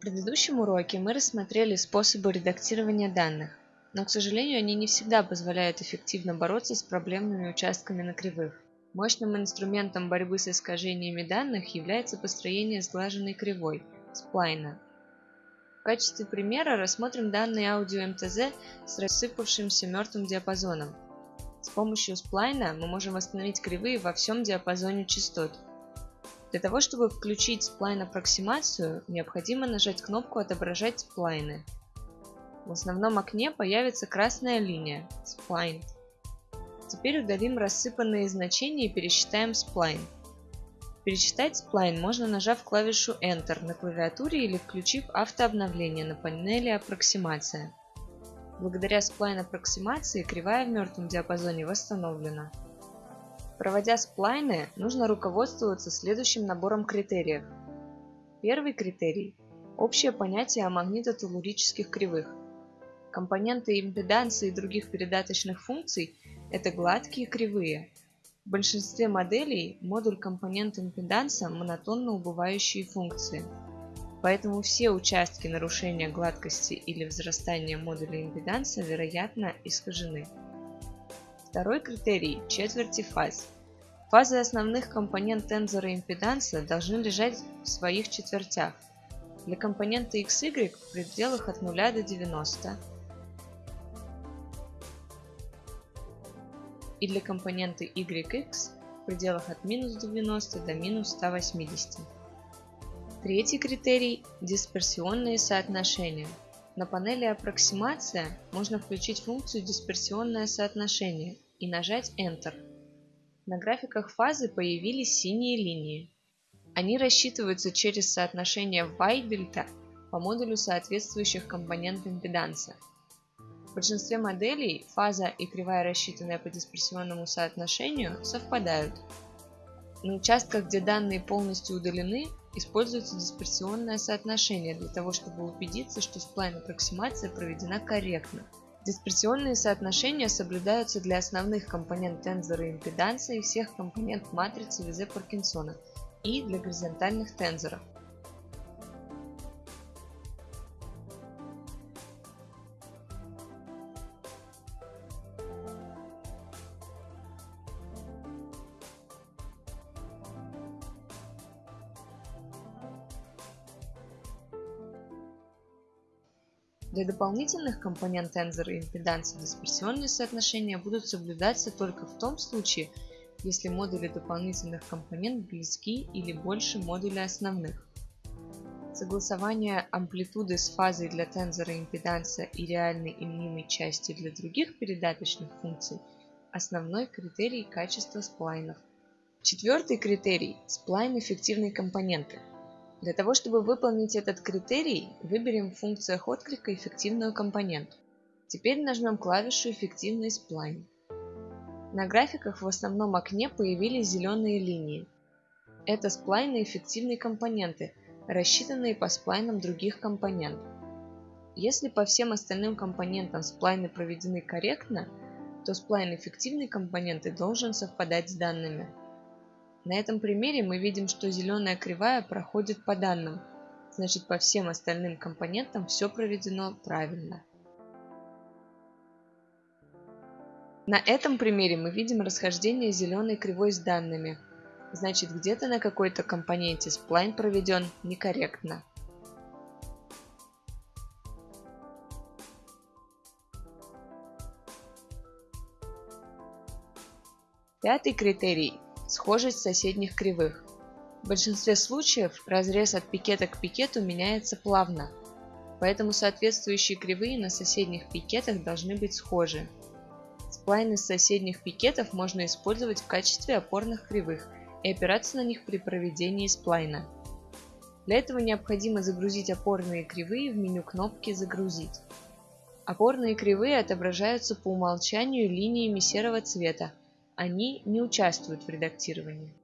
В предыдущем уроке мы рассмотрели способы редактирования данных, но, к сожалению, они не всегда позволяют эффективно бороться с проблемными участками на кривых. Мощным инструментом борьбы с искажениями данных является построение сглаженной кривой – сплайна. В качестве примера рассмотрим данные аудио МТЗ с рассыпавшимся мертвым диапазоном. С помощью сплайна мы можем восстановить кривые во всем диапазоне частот – для того, чтобы включить сплайн аппроксимацию, необходимо нажать кнопку «Отображать сплайны». В основном окне появится красная линия Spline. Теперь удалим рассыпанные значения и пересчитаем сплайн. Пересчитать сплайн можно нажав клавишу Enter на клавиатуре или включив автообновление на панели аппроксимация. Благодаря сплайн аппроксимации кривая в мертвом диапазоне восстановлена. Проводя сплайны, нужно руководствоваться следующим набором критериев. Первый критерий – общее понятие о магнитотелурических кривых. Компоненты импеданса и других передаточных функций – это гладкие кривые. В большинстве моделей модуль компонент импеданса – монотонно убывающие функции. Поэтому все участки нарушения гладкости или взрастания модуля импеданса вероятно искажены. Второй критерий – четверти фаз. Фазы основных компонент тензора импеданса должны лежать в своих четвертях. Для компонента XY в пределах от 0 до 90 и для компонента YX в пределах от минус 90 до минус 180. Третий критерий – дисперсионные соотношения. На панели «Аппроксимация» можно включить функцию «Дисперсионное соотношение» и нажать Enter. На графиках фазы появились синие линии. Они рассчитываются через соотношение Y-дельта по модулю соответствующих компонент импеданса. В большинстве моделей фаза и кривая, рассчитанная по дисперсионному соотношению, совпадают. На участках, где данные полностью удалены, используется дисперсионное соотношение для того, чтобы убедиться, что сплайн-аппроксимация проведена корректно. Дисперсионные соотношения соблюдаются для основных компонент тензора импеданса и всех компонент матрицы Визе-Паркинсона и для горизонтальных тензоров. Для дополнительных компонент тензора и импеданса дисперсионные соотношения будут соблюдаться только в том случае, если модули дополнительных компонент близки или больше модуля основных. Согласование амплитуды с фазой для тензора импеданса и реальной и мнимой части для других передаточных функций – основной критерий качества сплайнов. Четвертый критерий – сплайн эффективной компоненты – для того, чтобы выполнить этот критерий, выберем в функциях отклика эффективную компоненту. Теперь нажмем клавишу «Эффективный сплайн». На графиках в основном окне появились зеленые линии. Это сплайны эффективной компоненты, рассчитанные по сплайнам других компонентов. Если по всем остальным компонентам сплайны проведены корректно, то сплайн эффективной компоненты должен совпадать с данными. На этом примере мы видим, что зеленая кривая проходит по данным, значит по всем остальным компонентам все проведено правильно. На этом примере мы видим расхождение зеленой кривой с данными, значит где-то на какой-то компоненте сплайн проведен некорректно. Пятый критерий Схожесть соседних кривых. В большинстве случаев разрез от пикета к пикету меняется плавно, поэтому соответствующие кривые на соседних пикетах должны быть схожи. Сплайны с соседних пикетов можно использовать в качестве опорных кривых и опираться на них при проведении сплайна. Для этого необходимо загрузить опорные кривые в меню кнопки «Загрузить». Опорные кривые отображаются по умолчанию линиями серого цвета, они не участвуют в редактировании.